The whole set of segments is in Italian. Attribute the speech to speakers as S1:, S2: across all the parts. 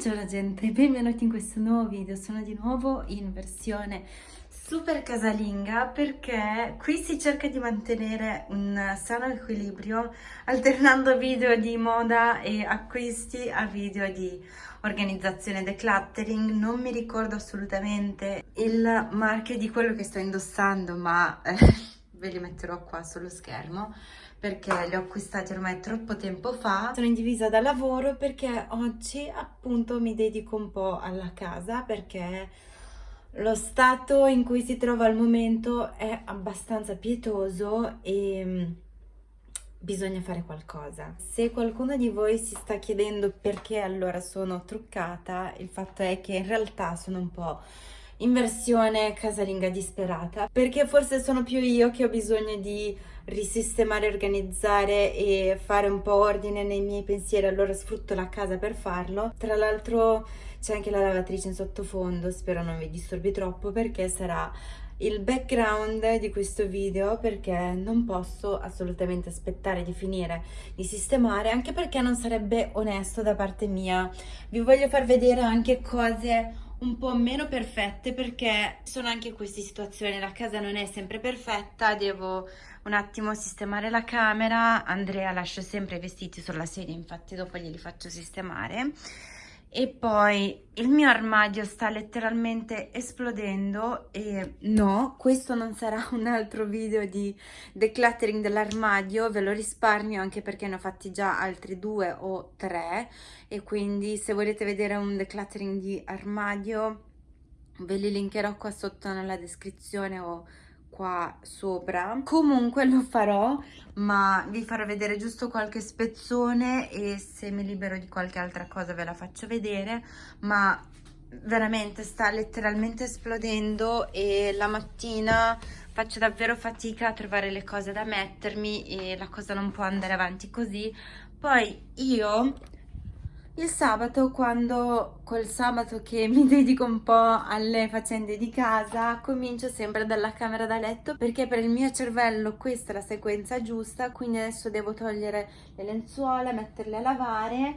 S1: Buongiorno gente, benvenuti in questo nuovo video, sono di nuovo in versione super casalinga perché qui si cerca di mantenere un sano equilibrio alternando video di moda e acquisti a video di organizzazione decluttering non mi ricordo assolutamente il marchio di quello che sto indossando ma eh, ve li metterò qua sullo schermo perché li ho acquistati ormai troppo tempo fa. Sono in divisa da lavoro perché oggi appunto mi dedico un po' alla casa perché lo stato in cui si trova al momento è abbastanza pietoso e mm, bisogna fare qualcosa. Se qualcuno di voi si sta chiedendo perché allora sono truccata, il fatto è che in realtà sono un po' in versione casalinga disperata perché forse sono più io che ho bisogno di risistemare, organizzare e fare un po' ordine nei miei pensieri, allora sfrutto la casa per farlo. Tra l'altro c'è anche la lavatrice in sottofondo, spero non vi disturbi troppo perché sarà il background di questo video perché non posso assolutamente aspettare di finire di sistemare anche perché non sarebbe onesto da parte mia vi voglio far vedere anche cose un po' meno perfette perché sono anche queste situazioni, la casa non è sempre perfetta, devo un attimo sistemare la camera, Andrea lascia sempre i vestiti sulla sedia, infatti dopo glieli faccio sistemare e poi il mio armadio sta letteralmente esplodendo e no, questo non sarà un altro video di decluttering dell'armadio, ve lo risparmio anche perché ne ho fatti già altri due o tre. E quindi se volete vedere un decluttering di armadio ve li linkerò qua sotto nella descrizione o qua sopra. Comunque lo farò ma vi farò vedere giusto qualche spezzone e se mi libero di qualche altra cosa ve la faccio vedere ma veramente sta letteralmente esplodendo e la mattina faccio davvero fatica a trovare le cose da mettermi e la cosa non può andare avanti così. Poi io il sabato, quando quel sabato che mi dedico un po' alle faccende di casa, comincio sempre dalla camera da letto perché per il mio cervello questa è la sequenza giusta, quindi adesso devo togliere le lenzuola, metterle a lavare,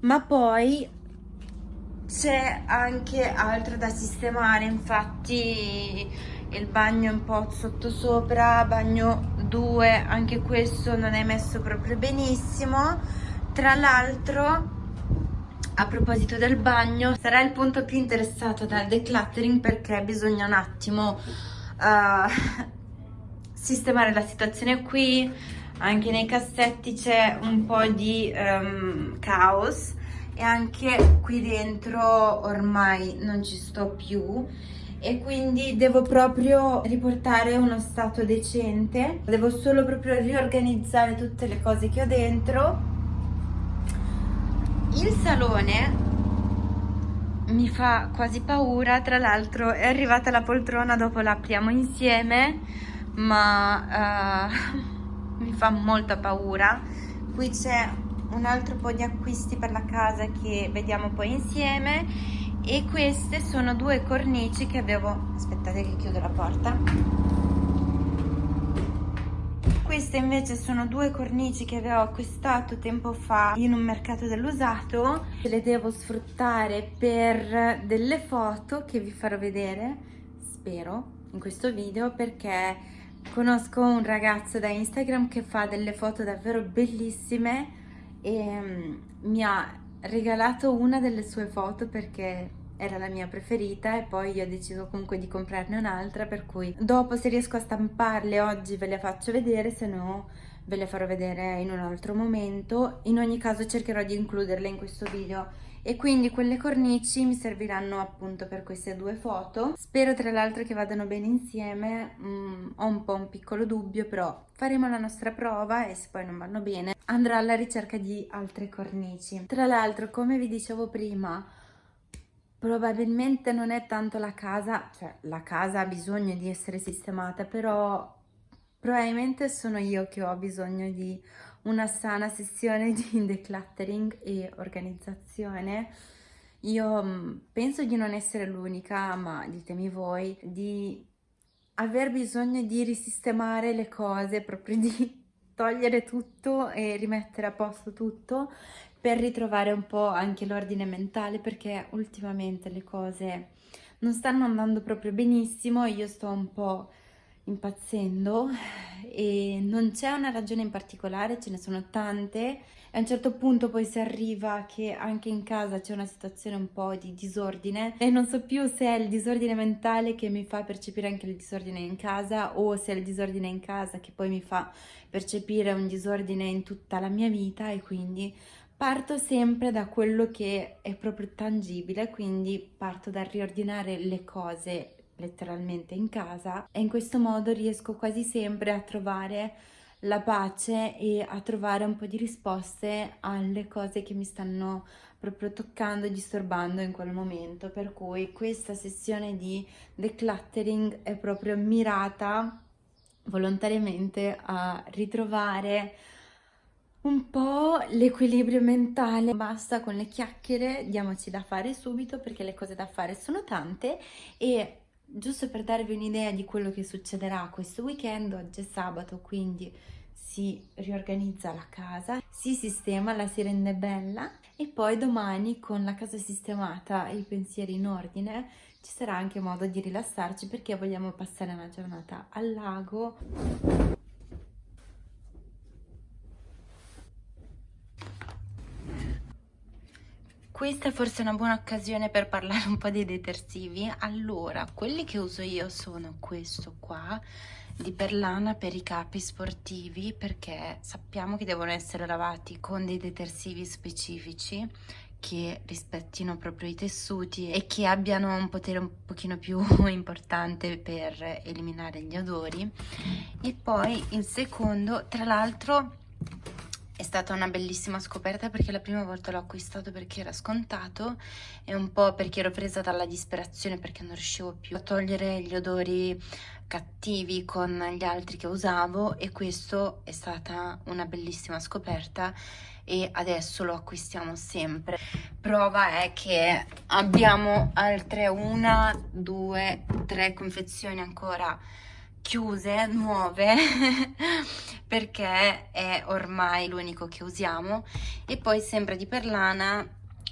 S1: ma poi c'è anche altro da sistemare, infatti il bagno un po' sottosopra, bagno 2, anche questo non è messo proprio benissimo, tra l'altro a proposito del bagno, sarà il punto più interessato dal decluttering perché bisogna un attimo uh, sistemare la situazione qui, anche nei cassetti c'è un po' di um, caos e anche qui dentro ormai non ci sto più. E quindi devo proprio riportare uno stato decente. Devo solo proprio riorganizzare tutte le cose che ho dentro il salone mi fa quasi paura, tra l'altro è arrivata la poltrona, dopo la apriamo insieme, ma uh, mi fa molta paura. Qui c'è un altro po' di acquisti per la casa che vediamo poi insieme e queste sono due cornici che avevo... aspettate che chiudo la porta queste invece sono due cornici che avevo acquistato tempo fa in un mercato dell'usato. Le devo sfruttare per delle foto che vi farò vedere, spero, in questo video perché conosco un ragazzo da Instagram che fa delle foto davvero bellissime e mm, mi ha regalato una delle sue foto perché era la mia preferita e poi io ho deciso comunque di comprarne un'altra per cui dopo se riesco a stamparle oggi ve le faccio vedere se no ve le farò vedere in un altro momento. In ogni caso cercherò di includerle in questo video. E quindi quelle cornici mi serviranno appunto per queste due foto. Spero tra l'altro che vadano bene insieme. Mm, ho un po' un piccolo dubbio però faremo la nostra prova e se poi non vanno bene andrò alla ricerca di altre cornici. Tra l'altro come vi dicevo prima probabilmente non è tanto la casa, cioè la casa ha bisogno di essere sistemata, però probabilmente sono io che ho bisogno di una sana sessione di decluttering e organizzazione. Io mm, penso di non essere l'unica, ma ditemi voi, di aver bisogno di risistemare le cose, proprio di togliere tutto e rimettere a posto tutto per ritrovare un po' anche l'ordine mentale perché ultimamente le cose non stanno andando proprio benissimo, io sto un po' impazzendo e non c'è una ragione in particolare, ce ne sono tante. E a un certo punto poi si arriva che anche in casa c'è una situazione un po' di disordine e non so più se è il disordine mentale che mi fa percepire anche il disordine in casa o se è il disordine in casa che poi mi fa percepire un disordine in tutta la mia vita e quindi parto sempre da quello che è proprio tangibile, quindi parto dal riordinare le cose letteralmente in casa e in questo modo riesco quasi sempre a trovare la pace e a trovare un po' di risposte alle cose che mi stanno proprio toccando e disturbando in quel momento per cui questa sessione di decluttering è proprio mirata volontariamente a ritrovare un po' l'equilibrio mentale. Basta con le chiacchiere, diamoci da fare subito perché le cose da fare sono tante e giusto per darvi un'idea di quello che succederà questo weekend, oggi è sabato quindi si riorganizza la casa, si sistema, la si rende bella e poi domani con la casa sistemata e i pensieri in ordine ci sarà anche modo di rilassarci perché vogliamo passare una giornata al lago Questa è forse una buona occasione per parlare un po' dei detersivi. Allora, quelli che uso io sono questo qua, di Perlana per i capi sportivi, perché sappiamo che devono essere lavati con dei detersivi specifici che rispettino proprio i tessuti e che abbiano un potere un pochino più importante per eliminare gli odori. E poi il secondo, tra l'altro è stata una bellissima scoperta perché la prima volta l'ho acquistato perché era scontato e un po' perché ero presa dalla disperazione perché non riuscivo più a togliere gli odori cattivi con gli altri che usavo e questo è stata una bellissima scoperta e adesso lo acquistiamo sempre. Prova è che abbiamo altre una, due, tre confezioni ancora chiuse, nuove, perché è ormai l'unico che usiamo. E poi sempre di Perlana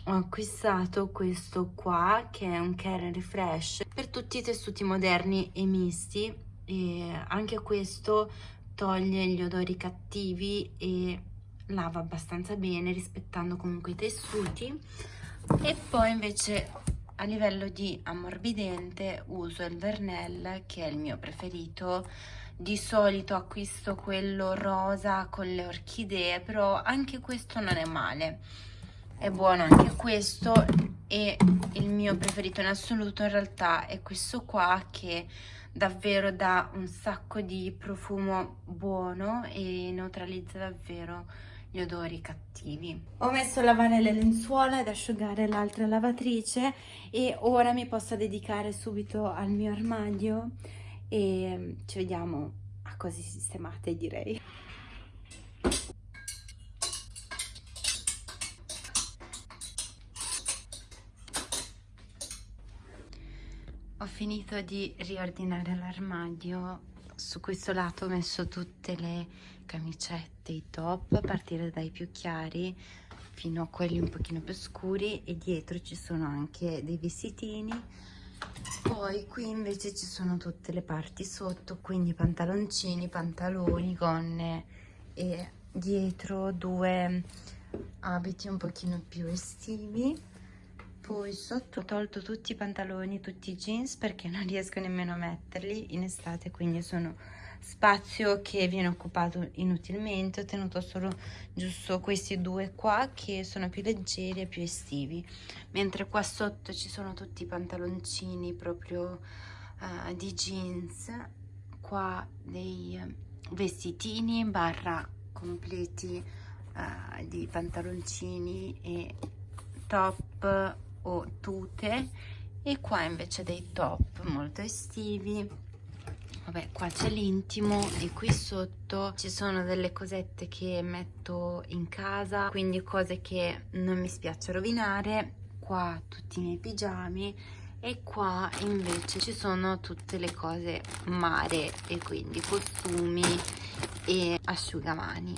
S1: ho acquistato questo qua, che è un Care Refresh, per tutti i tessuti moderni e misti. E anche questo toglie gli odori cattivi e lava abbastanza bene, rispettando comunque i tessuti. E poi invece a livello di ammorbidente uso il Vernel che è il mio preferito di solito acquisto quello rosa con le orchidee però anche questo non è male è buono anche questo e il mio preferito in assoluto in realtà è questo qua che davvero dà un sacco di profumo buono e neutralizza davvero gli odori cattivi. Ho messo a lavare le lenzuola ed asciugare l'altra lavatrice e ora mi posso dedicare subito al mio armadio e ci vediamo a cose sistemate direi. Ho finito di riordinare l'armadio, su questo lato ho messo tutte le camicette, i top, a partire dai più chiari fino a quelli un pochino più scuri. E dietro ci sono anche dei vestitini poi qui invece ci sono tutte le parti sotto quindi pantaloncini, pantaloni, gonne e dietro due abiti un pochino più estivi. Poi sotto ho tolto tutti i pantaloni, tutti i jeans perché non riesco nemmeno a metterli in estate quindi sono spazio che viene occupato inutilmente ho tenuto solo giusto questi due qua che sono più leggeri e più estivi. Mentre qua sotto ci sono tutti i pantaloncini proprio uh, di jeans qua dei vestitini barra completi uh, di pantaloncini e top o tute e qua invece dei top molto estivi vabbè qua c'è l'intimo e qui sotto ci sono delle cosette che metto in casa quindi cose che non mi spiace rovinare. Qua tutti i miei pigiami e qua invece ci sono tutte le cose mare e quindi costumi e asciugamani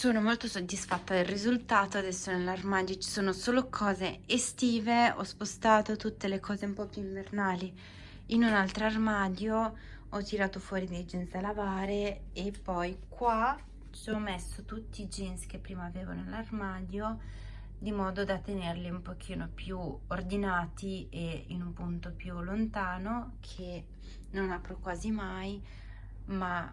S1: sono molto soddisfatta del risultato, adesso nell'armadio ci sono solo cose estive, ho spostato tutte le cose un po' più invernali in un altro armadio, ho tirato fuori dei jeans da lavare e poi qua ci ho messo tutti i jeans che prima avevo nell'armadio di modo da tenerli un pochino più ordinati e in un punto più lontano che non apro quasi mai ma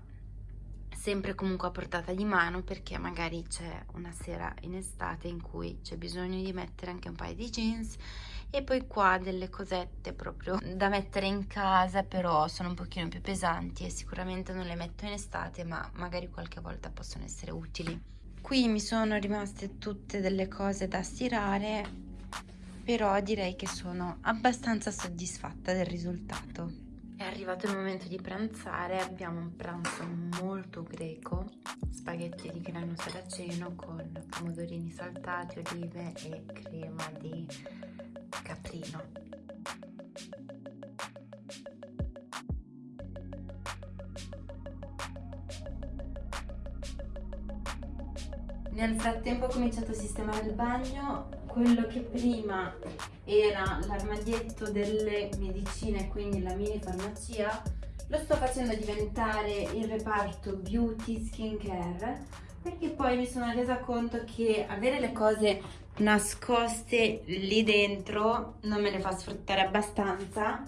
S1: sempre comunque a portata di mano perché magari c'è una sera in estate in cui c'è bisogno di mettere anche un paio di jeans e poi qua delle cosette proprio da mettere in casa però sono un pochino più pesanti e sicuramente non le metto in estate ma magari qualche volta possono essere utili. Qui mi sono rimaste tutte delle cose da stirare però direi che sono abbastanza soddisfatta del risultato è arrivato il momento di pranzare, abbiamo un pranzo molto greco, spaghetti di grano saraceno con pomodorini saltati, olive e crema di caprino. Nel frattempo ho cominciato a sistemare il bagno, quello che prima era l'armadietto delle medicine, quindi la mini farmacia, lo sto facendo diventare il reparto beauty skincare perché poi mi sono resa conto che avere le cose nascoste lì dentro non me le fa sfruttare abbastanza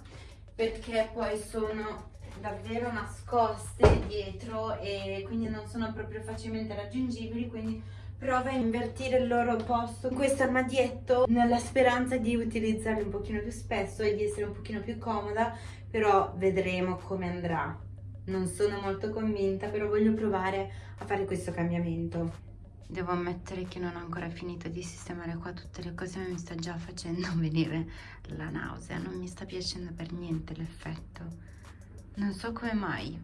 S1: perché poi sono davvero nascoste dietro e quindi non sono proprio facilmente raggiungibili quindi prova a invertire il loro posto. Questo armadietto nella speranza di utilizzarli un pochino più spesso e di essere un pochino più comoda però vedremo come andrà. Non sono molto convinta però voglio provare a fare questo cambiamento. Devo ammettere che non ho ancora finito di sistemare qua tutte le cose ma mi sta già facendo venire la nausea. Non mi sta piacendo per niente l'effetto. Non so come mai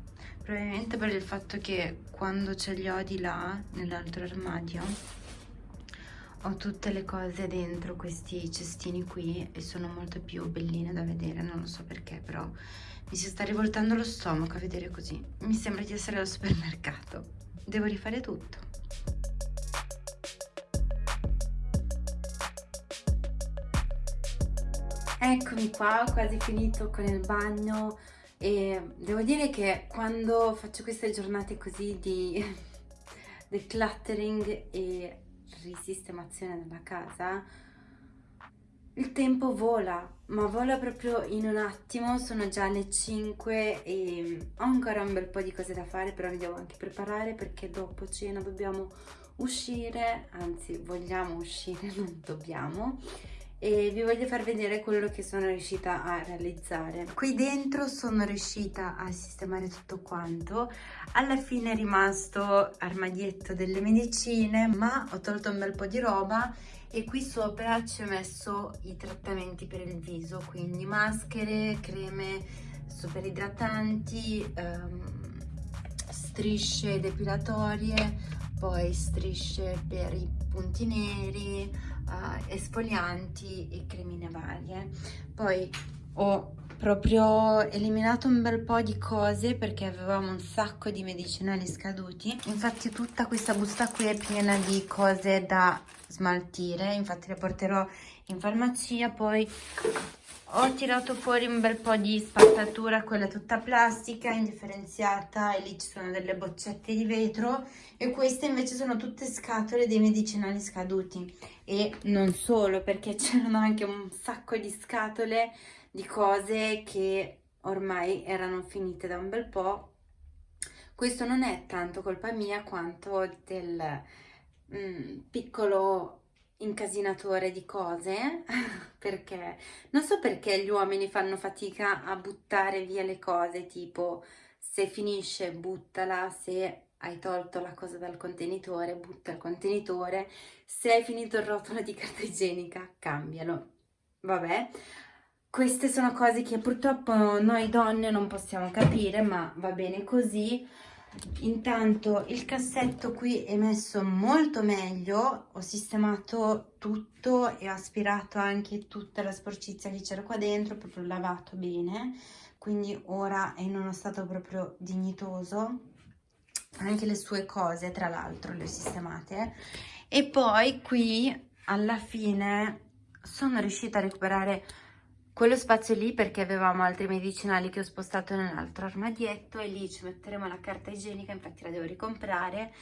S1: probabilmente per il fatto che quando ce li ho di là nell'altro armadio ho tutte le cose dentro questi cestini qui e sono molto più belline da vedere. Non lo so perché però mi si sta rivoltando lo stomaco a vedere così. Mi sembra di essere al supermercato. Devo rifare tutto. Eccomi qua ho quasi finito con il bagno e devo dire che quando faccio queste giornate così di decluttering e risistemazione della casa il tempo vola, ma vola proprio in un attimo, sono già le 5 e ho ancora un bel po' di cose da fare, però mi devo anche preparare perché dopo cena dobbiamo uscire, anzi vogliamo uscire, non dobbiamo, e vi voglio far vedere quello che sono riuscita a realizzare. Qui dentro sono riuscita a sistemare tutto quanto, alla fine è rimasto armadietto delle medicine, ma ho tolto un bel po' di roba e qui sopra ci ho messo i trattamenti per il viso, quindi maschere, creme super idratanti, um, strisce depilatorie, poi strisce per i punti neri, uh, esfolianti e cremine varie. Poi ho proprio eliminato un bel po' di cose perché avevamo un sacco di medicinali scaduti. Infatti tutta questa busta qui è piena di cose da smaltire. Infatti le porterò in farmacia poi ho tirato fuori un bel po' di spazzatura, quella tutta plastica, indifferenziata e lì ci sono delle boccette di vetro e queste invece sono tutte scatole dei medicinali scaduti e non solo perché c'erano anche un sacco di scatole di cose che ormai erano finite da un bel po'. Questo non è tanto colpa mia quanto del mm, piccolo incasinatore di cose perché non so perché gli uomini fanno fatica a buttare via le cose tipo se finisce buttala se hai tolto la cosa dal contenitore butta il contenitore se hai finito il rotolo di carta igienica cambialo. Vabbè queste sono cose che purtroppo noi donne non possiamo capire ma va bene così intanto il cassetto qui è messo molto meglio ho sistemato tutto e ho aspirato anche tutta la sporcizia che c'era qua dentro proprio lavato bene. Quindi ora è in uno stato proprio dignitoso. Anche le sue cose tra l'altro le ho sistemate. E poi qui alla fine sono riuscita a recuperare quello spazio lì perché avevamo altri medicinali che ho spostato nell'altro armadietto e lì ci metteremo la carta igienica, infatti la devo ricomprare.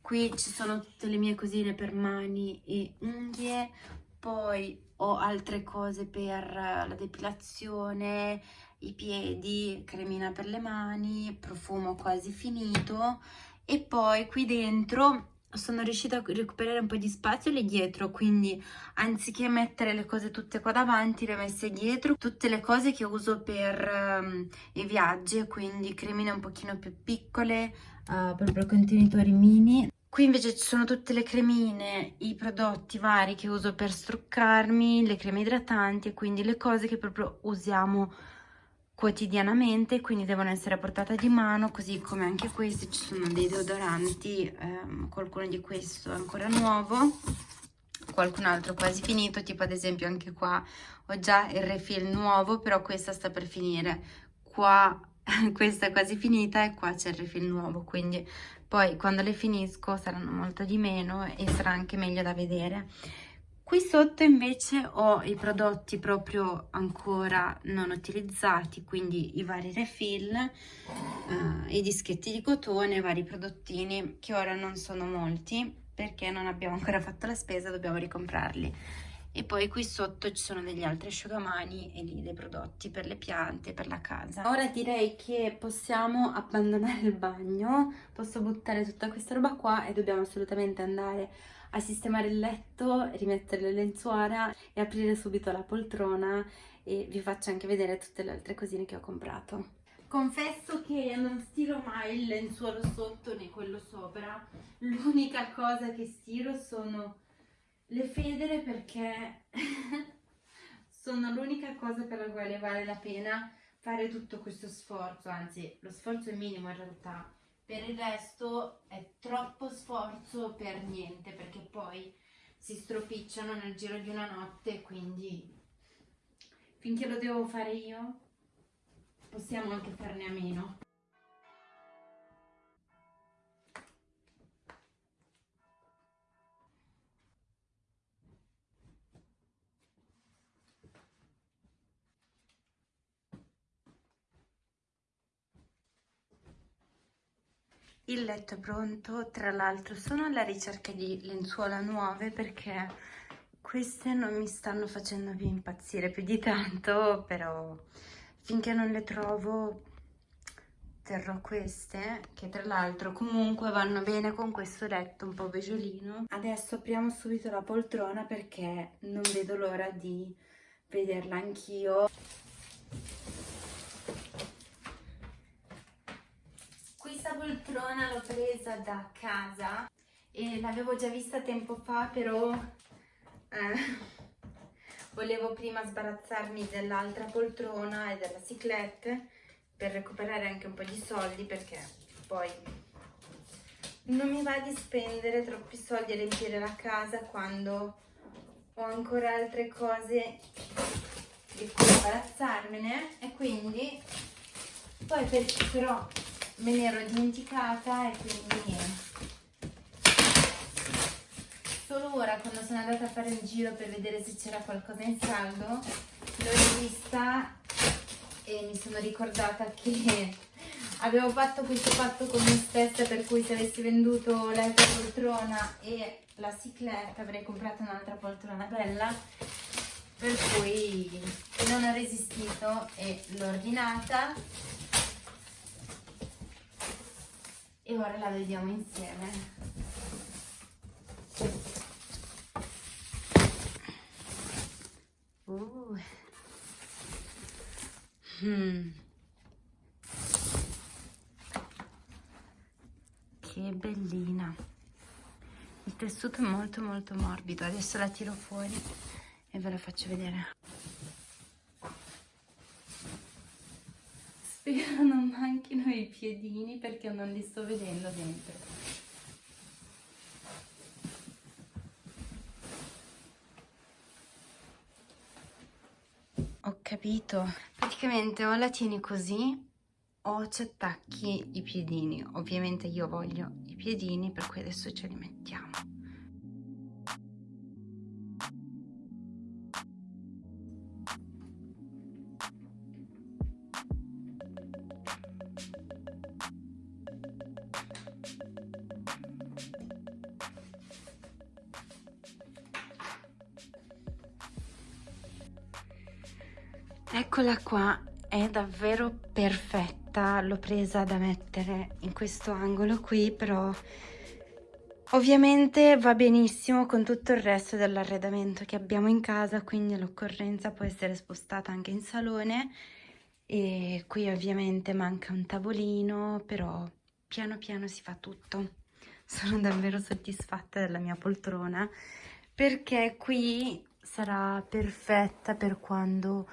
S1: Qui ci sono tutte le mie cosine per mani e unghie, poi ho altre cose per la depilazione, i piedi, cremina per le mani, profumo quasi finito e poi qui dentro sono riuscita a recuperare un po' di spazio lì dietro, quindi anziché mettere le cose tutte qua davanti, le ho messe dietro, tutte le cose che uso per um, i viaggi, quindi cremine un pochino più piccole, uh, proprio contenitori mini. Qui invece ci sono tutte le cremine, i prodotti vari che uso per struccarmi, le creme idratanti, quindi le cose che proprio usiamo quotidianamente quindi devono essere a portata di mano così come anche questi ci sono dei deodoranti ehm, qualcuno di questo è ancora nuovo qualcun altro quasi finito tipo ad esempio anche qua ho già il refill nuovo però questa sta per finire. Qua questa è quasi finita e qua c'è il refill nuovo quindi poi quando le finisco saranno molto di meno e sarà anche meglio da vedere Qui sotto invece ho i prodotti proprio ancora non utilizzati, quindi i vari refill, eh, i dischetti di cotone, vari prodottini che ora non sono molti perché non abbiamo ancora fatto la spesa, dobbiamo ricomprarli. E poi qui sotto ci sono degli altri asciugamani e lì dei prodotti per le piante, per la casa. Ora direi che possiamo abbandonare il bagno, posso buttare tutta questa roba qua e dobbiamo assolutamente andare sistemare il letto, rimettere le lenzuola e aprire subito la poltrona e vi faccio anche vedere tutte le altre cosine che ho comprato. Confesso che non stiro mai il lenzuolo sotto né quello sopra, l'unica cosa che stiro sono le federe perché sono l'unica cosa per la quale vale la pena fare tutto questo sforzo, anzi lo sforzo è minimo in realtà, per il resto è troppo sforzo per niente perché poi si stropicciano nel giro di una notte quindi finché lo devo fare io possiamo anche farne a meno Il letto è pronto, tra l'altro sono alla ricerca di lenzuola nuove perché queste non mi stanno facendo più impazzire più di tanto, però finché non le trovo terrò queste che tra l'altro comunque vanno bene con questo letto un po' beggiolino. Adesso apriamo subito la poltrona perché non vedo l'ora di vederla anch'io. Poltrona l'ho presa da casa e l'avevo già vista tempo fa però eh, volevo prima sbarazzarmi dell'altra poltrona e della ciclette per recuperare anche un po' di soldi perché poi non mi va di spendere troppi soldi a riempire la casa quando ho ancora altre cose di cui imbarazzarmene e quindi poi per, però me ne ero dimenticata e quindi solo ora quando sono andata a fare il giro per vedere se c'era qualcosa in saldo l'ho rivista e mi sono ricordata che avevo fatto questo patto con me stessa per cui se avessi venduto l'altra poltrona e la cicletta avrei comprato un'altra poltrona bella per cui non ho resistito e l'ho ordinata e ora la vediamo insieme. Uh. Mm. Che bellina. Il tessuto è molto molto morbido. Adesso la tiro fuori e ve la faccio vedere. Spero non manchino i piedini perché non li sto vedendo dentro. Ho capito. Praticamente o la tieni così o ci attacchi i piedini ovviamente io voglio i piedini per cui adesso ce li mettiamo presa da mettere in questo angolo qui però ovviamente va benissimo con tutto il resto dell'arredamento che abbiamo in casa quindi l'occorrenza può essere spostata anche in salone. E qui ovviamente manca un tavolino però piano piano si fa tutto. Sono davvero soddisfatta della mia poltrona perché qui sarà perfetta per quando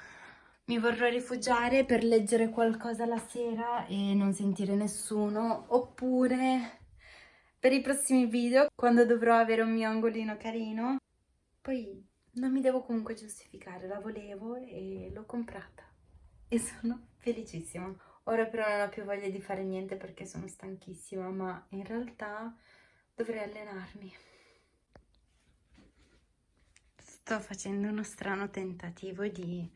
S1: mi vorrò rifugiare per leggere qualcosa la sera e non sentire nessuno, oppure per i prossimi video, quando dovrò avere un mio angolino carino. Poi non mi devo comunque giustificare, la volevo e l'ho comprata e sono felicissima. Ora però non ho più voglia di fare niente perché sono stanchissima, ma in realtà dovrei allenarmi. Sto facendo uno strano tentativo di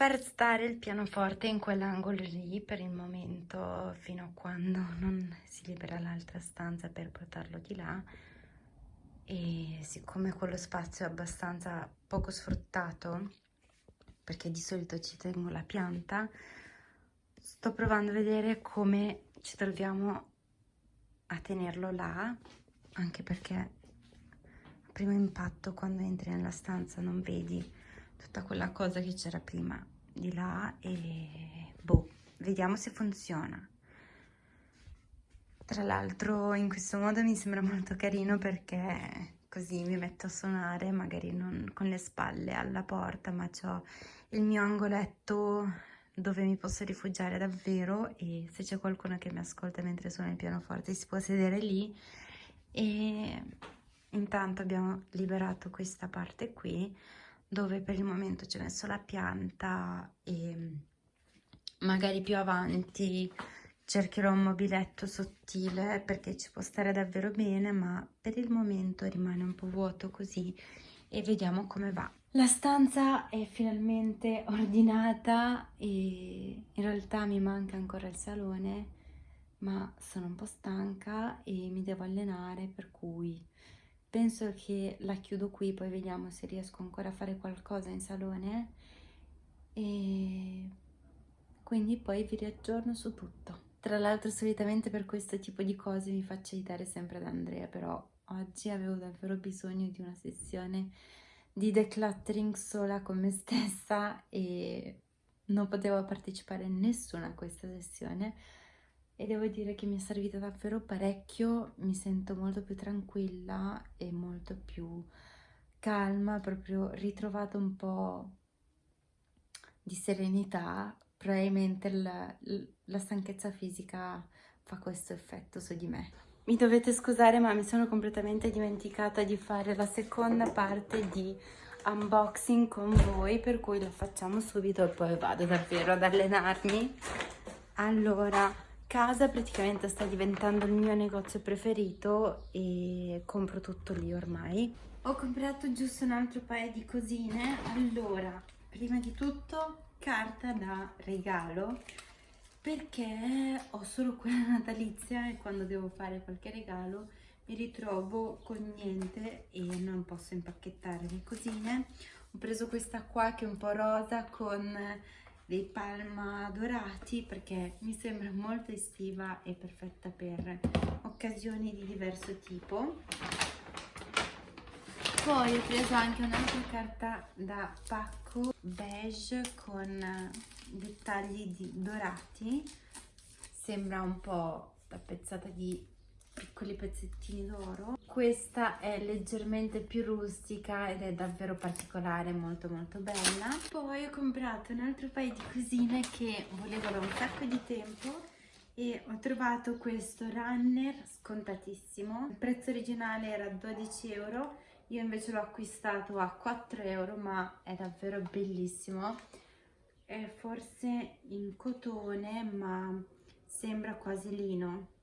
S1: far stare il pianoforte in quell'angolo lì per il momento fino a quando non si libera l'altra stanza per portarlo di là. E siccome quello spazio è abbastanza poco sfruttato perché di solito ci tengo la pianta sto provando a vedere come ci troviamo a tenerlo là anche perché a primo impatto quando entri nella stanza non vedi tutta quella cosa che c'era prima di là e boh, vediamo se funziona. Tra l'altro in questo modo mi sembra molto carino perché così mi metto a suonare, magari non con le spalle alla porta, ma ho il mio angoletto dove mi posso rifugiare davvero e se c'è qualcuno che mi ascolta mentre suono il pianoforte si può sedere lì e intanto abbiamo liberato questa parte qui dove per il momento ci ho messo la pianta e magari più avanti cercherò un mobiletto sottile perché ci può stare davvero bene ma per il momento rimane un po' vuoto così e vediamo come va. La stanza è finalmente ordinata e in realtà mi manca ancora il salone ma sono un po' stanca e mi devo allenare per cui penso che la chiudo qui poi vediamo se riesco ancora a fare qualcosa in salone. E quindi poi vi riaggiorno su tutto. Tra l'altro solitamente per questo tipo di cose mi faccio aiutare sempre da Andrea però oggi avevo davvero bisogno di una sessione di decluttering sola con me stessa e non potevo partecipare nessuna a questa sessione e devo dire che mi è servita davvero parecchio, mi sento molto più tranquilla e molto più calma, proprio ritrovato un po' di serenità, probabilmente la, la stanchezza fisica fa questo effetto su di me. Mi dovete scusare ma mi sono completamente dimenticata di fare la seconda parte di unboxing con voi per cui la facciamo subito e poi vado davvero ad allenarmi. Allora, casa praticamente sta diventando il mio negozio preferito e compro tutto lì ormai. Ho comprato giusto un altro paio di cosine. Allora, prima di tutto carta da regalo perché ho solo quella natalizia e quando devo fare qualche regalo mi ritrovo con niente e non posso impacchettare le cosine. Ho preso questa qua che è un po' rosa con dei palma dorati perché mi sembra molto estiva e perfetta per occasioni di diverso tipo. Poi ho preso anche un'altra carta da pacco beige con dettagli di dorati. Sembra un po' tappezzata di piccoli pezzettini d'oro. Questa è leggermente più rustica ed è davvero particolare molto molto bella. Poi ho comprato un altro paio di cosine che volevo da un sacco di tempo e ho trovato questo runner scontatissimo. Il prezzo originale era 12 euro io invece l'ho acquistato a 4 euro ma è davvero bellissimo. È forse in cotone ma sembra quasi lino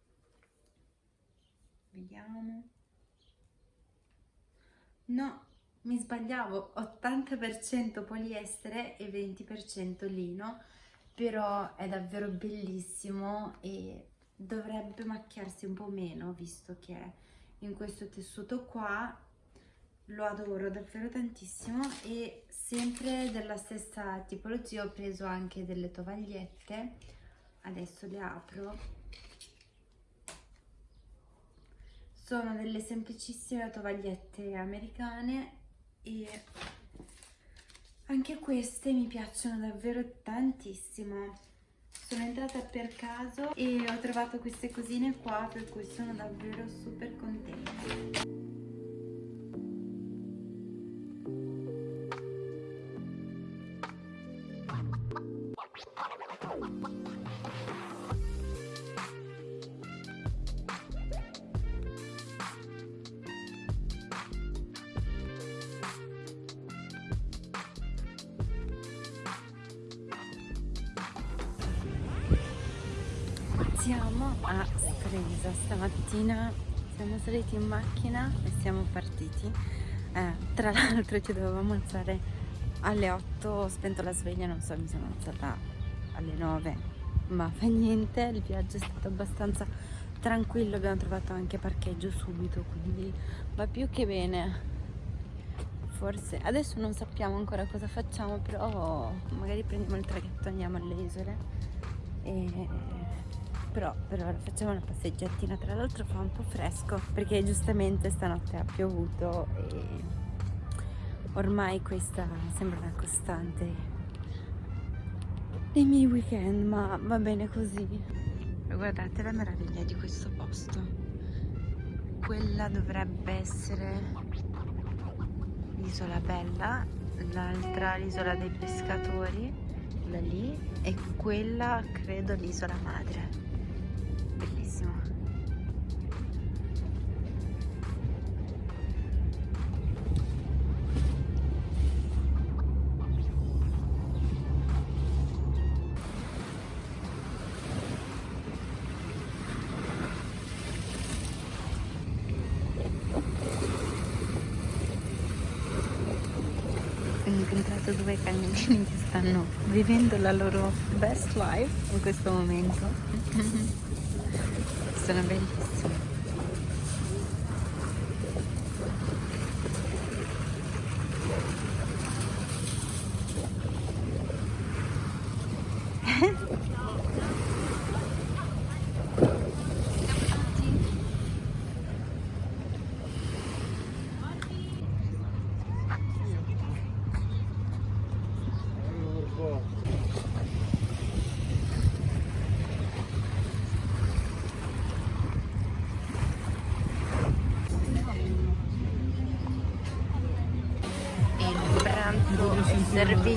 S1: vediamo. No mi sbagliavo. 80% poliestere e 20% lino però è davvero bellissimo e dovrebbe macchiarsi un po' meno visto che in questo tessuto qua lo adoro davvero tantissimo e sempre della stessa tipologia ho preso anche delle tovagliette. Adesso le apro sono delle semplicissime tovagliette americane e anche queste mi piacciono davvero tantissimo. Sono entrata per caso e ho trovato queste cosine qua per cui sono davvero super contenta Siamo a Stresa, stamattina siamo saliti in macchina e siamo partiti. Eh, tra l'altro ci dovevamo alzare alle 8, ho spento la sveglia, non so, mi sono alzata alle 9, ma fa niente, il viaggio è stato abbastanza tranquillo, abbiamo trovato anche parcheggio subito, quindi va più che bene. Forse adesso non sappiamo ancora cosa facciamo, però magari prendiamo il traghetto andiamo alle isole. E però per ora facciamo una passeggiatina. Tra l'altro fa un po' fresco perché giustamente stanotte ha piovuto e ormai questa sembra una costante dei miei weekend ma va bene così. Guardate la meraviglia di questo posto. Quella dovrebbe essere l'isola bella l'altra l'isola dei pescatori quella lì e quella credo l'isola madre incontrato due cagnolini che stanno vivendo la loro best life in questo momento sono bellissimi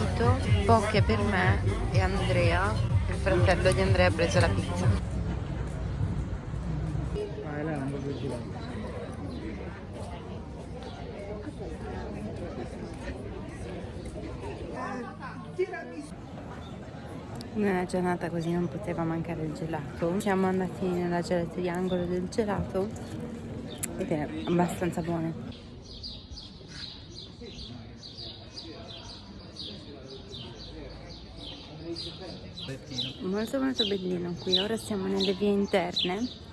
S1: servito poche per me e Andrea, il fratello di Andrea ha preso la pizza. Una giornata così non poteva mancare il gelato. Siamo andati nella gelateria angolo del gelato ed è abbastanza buono. Molto molto bellino qui. Ora siamo nelle vie interne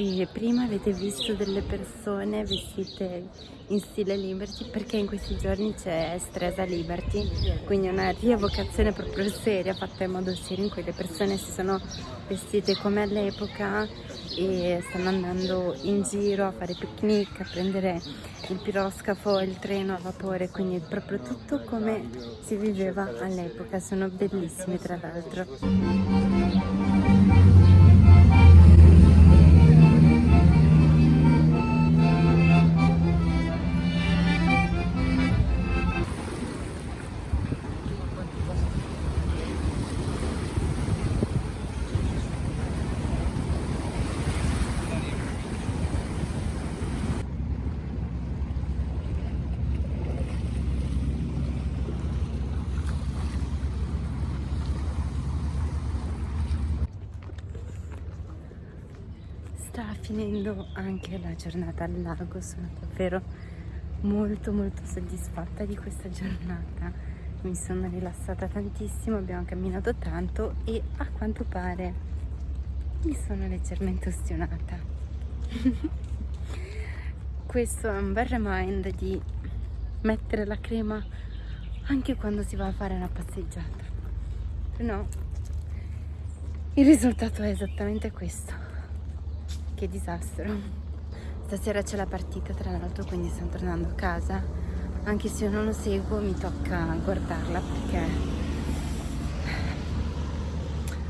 S1: e prima avete visto delle persone vestite in stile Liberty? Perché in questi giorni c'è Stresa Liberty quindi una rievocazione proprio seria fatta in modo serio in cui le persone si sono vestite come all'epoca e stanno andando in giro a fare picnic, a prendere il piroscafo, il treno a vapore quindi proprio tutto come si viveva all'epoca. Sono bellissimi tra l'altro finendo anche la giornata al lago, sono davvero molto molto soddisfatta di questa giornata. Mi sono rilassata tantissimo, abbiamo camminato tanto e a quanto pare mi sono leggermente ostinata. Questo è un bel remind di mettere la crema anche quando si va a fare una passeggiata. Se no, il risultato è esattamente questo. Che disastro. Stasera c'è la partita tra l'altro, quindi sto tornando a casa. Anche se io non lo seguo, mi tocca guardarla perché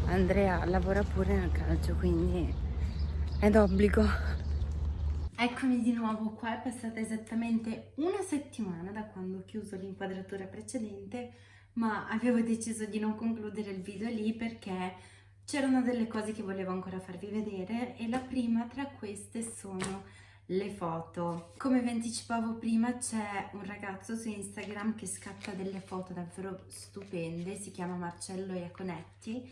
S1: Andrea lavora pure nel calcio, quindi è d'obbligo. Eccomi di nuovo qua, è passata esattamente una settimana da quando ho chiuso l'inquadratura precedente, ma avevo deciso di non concludere il video lì perché c'erano delle cose che volevo ancora farvi vedere e la prima tra queste sono le foto. Come vi anticipavo prima c'è un ragazzo su Instagram che scatta delle foto davvero stupende, si chiama Marcello Iaconetti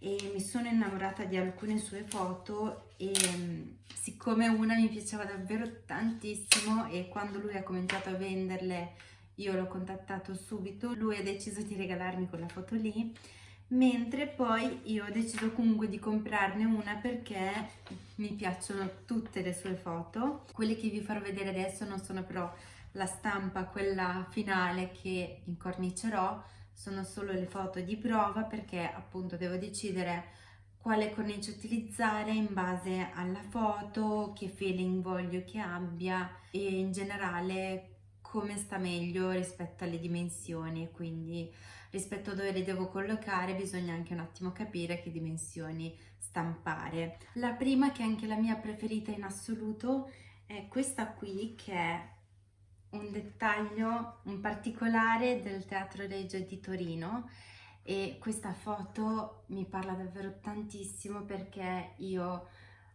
S1: e mi sono innamorata di alcune sue foto e mm, siccome una mi piaceva davvero tantissimo e quando lui ha cominciato a venderle io l'ho contattato subito, lui ha deciso di regalarmi quella foto lì mentre poi io ho deciso comunque di comprarne una perché mi piacciono tutte le sue foto. Quelle che vi farò vedere adesso non sono però la stampa, quella finale che incornicerò sono solo le foto di prova perché appunto devo decidere quale cornice utilizzare in base alla foto, che feeling voglio che abbia e in generale come sta meglio rispetto alle dimensioni. Quindi rispetto a dove le devo collocare bisogna anche un attimo capire che dimensioni stampare. La prima che è anche la mia preferita in assoluto è questa qui che è un dettaglio, un particolare del Teatro Regio di Torino e questa foto mi parla davvero tantissimo perché io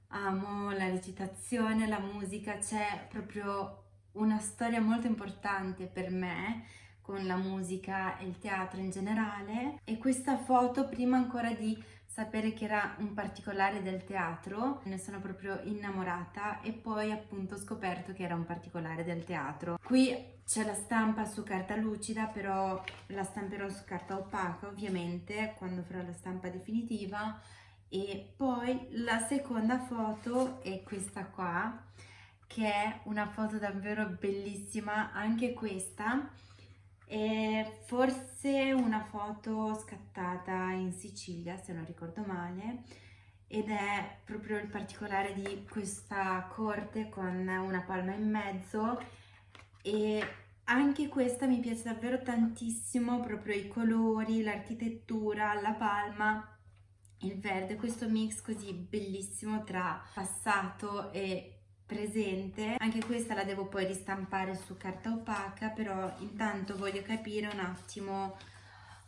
S1: amo la recitazione, la musica, c'è proprio una storia molto importante per me con la musica e il teatro in generale. E questa foto prima ancora di sapere che era un particolare del teatro, ne sono proprio innamorata. E poi appunto ho scoperto che era un particolare del teatro. Qui c'è la stampa su carta lucida, però la stamperò su carta opaca ovviamente quando farò la stampa definitiva. E poi la seconda foto è questa qua che è una foto davvero bellissima, anche questa è forse una foto scattata in Sicilia, se non ricordo male, ed è proprio il particolare di questa corte con una palma in mezzo. E anche questa mi piace davvero tantissimo, proprio i colori, l'architettura, la palma, il verde, questo mix così bellissimo tra passato e presente. Anche questa la devo poi ristampare su carta opaca però intanto voglio capire un attimo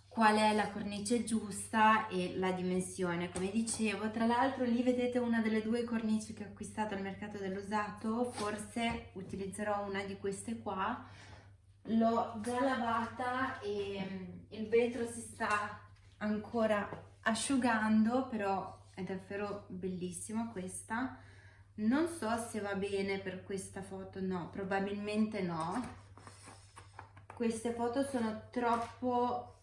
S1: qual è la cornice giusta e la dimensione. Come dicevo tra l'altro lì vedete una delle due cornici che ho acquistato al mercato dell'usato forse utilizzerò una di queste qua. L'ho già lavata e mm, il vetro si sta ancora asciugando però è davvero bellissima questa non so se va bene per questa foto no probabilmente no. Queste foto sono troppo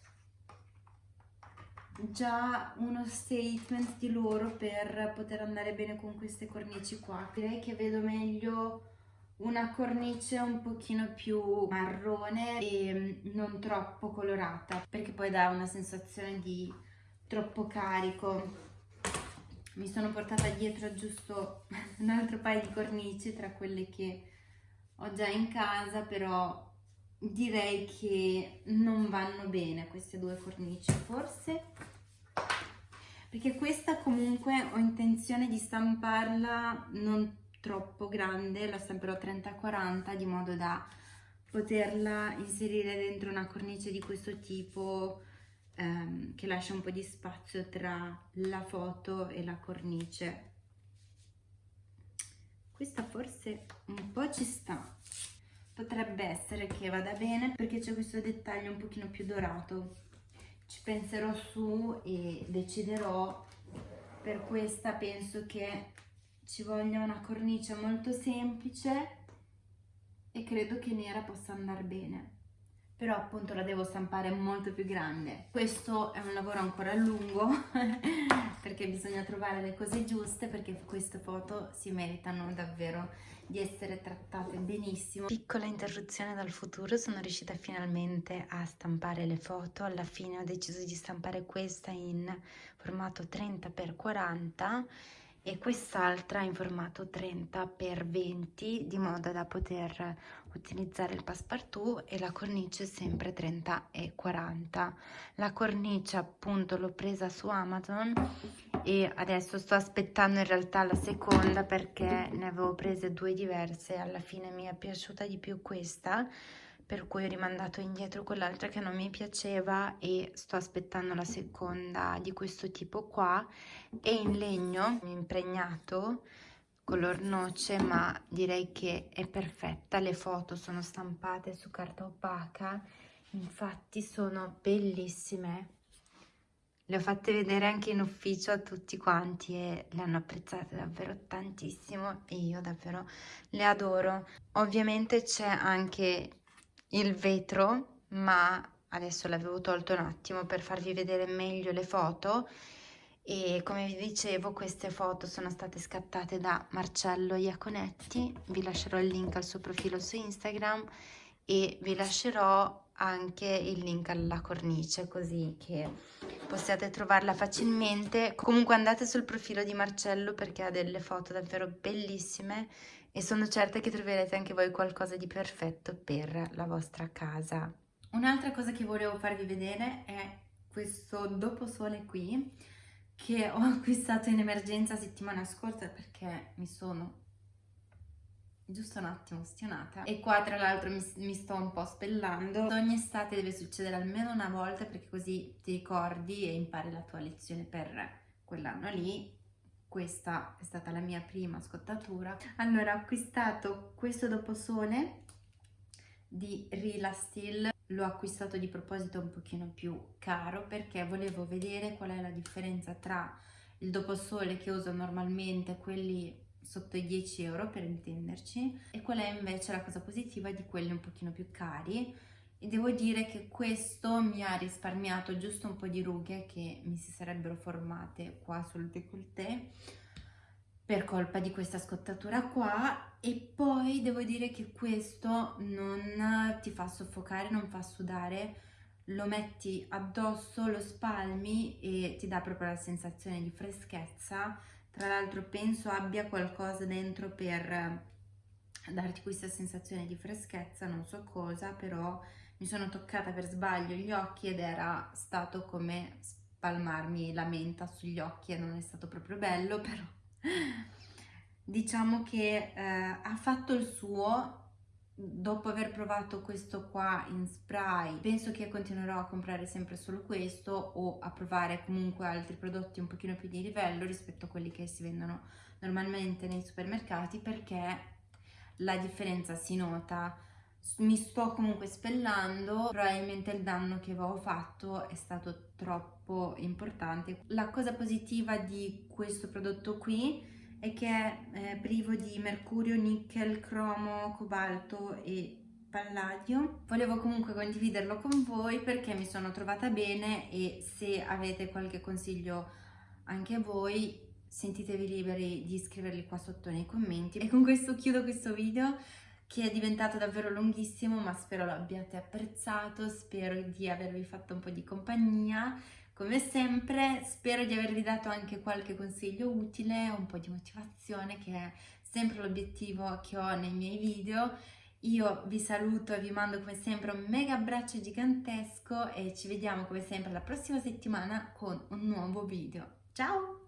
S1: già uno statement di loro per poter andare bene con queste cornici qua. Direi che vedo meglio una cornice un pochino più marrone e non troppo colorata perché poi dà una sensazione di troppo carico mi sono portata dietro giusto un altro paio di cornici tra quelle che ho già in casa però direi che non vanno bene queste due cornici forse. Perché questa comunque ho intenzione di stamparla non troppo grande la stamperò 30-40 di modo da poterla inserire dentro una cornice di questo tipo ehm, che lascia un po' di spazio tra la foto e la cornice. Questa forse un po' ci sta, potrebbe essere che vada bene perché c'è questo dettaglio un pochino più dorato. Ci penserò su e deciderò, per questa penso che ci voglia una cornice molto semplice e credo che nera possa andare bene però appunto la devo stampare molto più grande. Questo è un lavoro ancora lungo perché bisogna trovare le cose giuste perché queste foto si meritano davvero di essere trattate benissimo. Piccola interruzione dal futuro sono riuscita finalmente a stampare le foto. Alla fine ho deciso di stampare questa in formato 30x40 e quest'altra in formato 30x20 di modo da poter utilizzare il passepartout e la cornice sempre 30 e 40 la cornice appunto l'ho presa su Amazon e adesso sto aspettando in realtà la seconda perché ne avevo prese due diverse. Alla fine mi è piaciuta di più questa per cui ho rimandato indietro quell'altra che non mi piaceva e sto aspettando la seconda di questo tipo qua. È in legno impregnato color noce ma direi che è perfetta. Le foto sono stampate su carta opaca. Infatti sono bellissime. Le ho fatte vedere anche in ufficio a tutti quanti e le hanno apprezzate davvero tantissimo e io davvero le adoro. Ovviamente c'è anche il vetro ma adesso l'avevo tolto un attimo per farvi vedere meglio le foto. E come vi dicevo queste foto sono state scattate da Marcello Iaconetti. Vi lascerò il link al suo profilo su Instagram e vi lascerò anche il link alla cornice così che possiate trovarla facilmente. Comunque andate sul profilo di Marcello perché ha delle foto davvero bellissime e sono certa che troverete anche voi qualcosa di perfetto per la vostra casa. Un'altra cosa che volevo farvi vedere è questo doposole qui che ho acquistato in emergenza settimana scorsa perché mi sono giusto un attimo stionata e qua tra l'altro mi, mi, sto un po' spellando. Ogni estate deve succedere almeno una volta perché così ti ricordi e impari la tua lezione per quell'anno lì questa è stata la mia prima scottatura. Allora ho acquistato questo doposole di Rila Steel. L'ho acquistato di proposito un pochino più caro perché volevo vedere qual è la differenza tra il doposole che uso normalmente quelli sotto i 10 euro per intenderci e qual è invece la cosa positiva di quelli un pochino più cari e devo dire che questo mi ha risparmiato giusto un po' di rughe che mi si sarebbero formate qua sul décolleté per colpa di questa scottatura qua. E poi devo dire che questo non ti fa soffocare, non fa sudare. Lo metti addosso, lo spalmi e ti dà proprio la sensazione di freschezza. Tra l'altro penso abbia qualcosa dentro per darti questa sensazione di freschezza, non so cosa, però mi sono toccata per sbaglio gli occhi ed era stato come spalmarmi la menta sugli occhi e non è stato proprio bello, però diciamo che eh, ha fatto il suo. Dopo aver provato questo qua in spray penso che continuerò a comprare sempre solo questo o a provare comunque altri prodotti un pochino più di livello rispetto a quelli che si vendono normalmente nei supermercati perché la differenza si nota mi sto comunque spellando probabilmente il danno che avevo fatto è stato troppo importante. La cosa positiva di questo prodotto qui è che è eh, privo di mercurio, nickel, cromo, cobalto e palladio. Volevo comunque condividerlo con voi perché mi sono trovata bene e se avete qualche consiglio anche voi sentitevi liberi di scriverli qua sotto nei commenti. E con questo chiudo questo video che è diventato davvero lunghissimo ma spero lo abbiate apprezzato spero di avervi fatto un po' di compagnia come sempre spero di avervi dato anche qualche consiglio utile, un po' di motivazione che è sempre l'obiettivo che ho nei miei video. Io vi saluto e vi mando come sempre un mega abbraccio gigantesco e ci vediamo come sempre la prossima settimana con un nuovo video. Ciao!